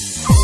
Bye.